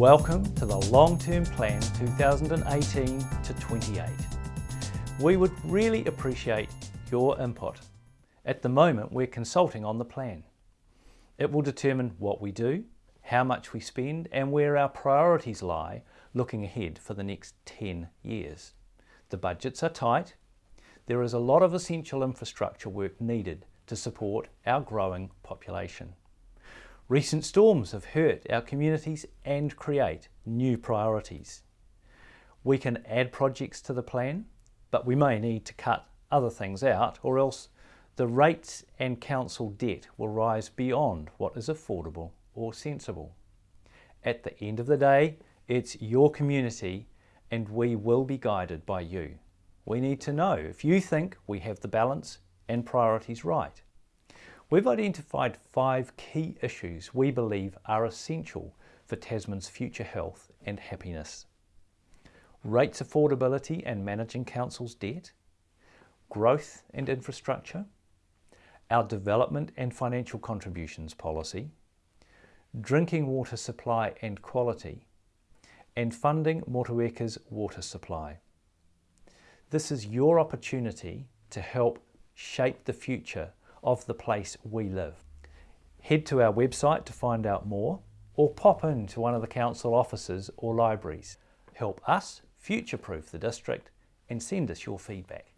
Welcome to the Long-Term Plan 2018 to 28. We would really appreciate your input. At the moment we're consulting on the plan. It will determine what we do, how much we spend and where our priorities lie looking ahead for the next 10 years. The budgets are tight. There is a lot of essential infrastructure work needed to support our growing population. Recent storms have hurt our communities and create new priorities. We can add projects to the plan, but we may need to cut other things out or else the rates and council debt will rise beyond what is affordable or sensible. At the end of the day, it's your community and we will be guided by you. We need to know if you think we have the balance and priorities right. We've identified five key issues we believe are essential for Tasman's future health and happiness. Rates affordability and managing council's debt, growth and infrastructure, our development and financial contributions policy, drinking water supply and quality, and funding Motueka's water supply. This is your opportunity to help shape the future of the place we live. Head to our website to find out more or pop in to one of the council offices or libraries. Help us future-proof the district and send us your feedback.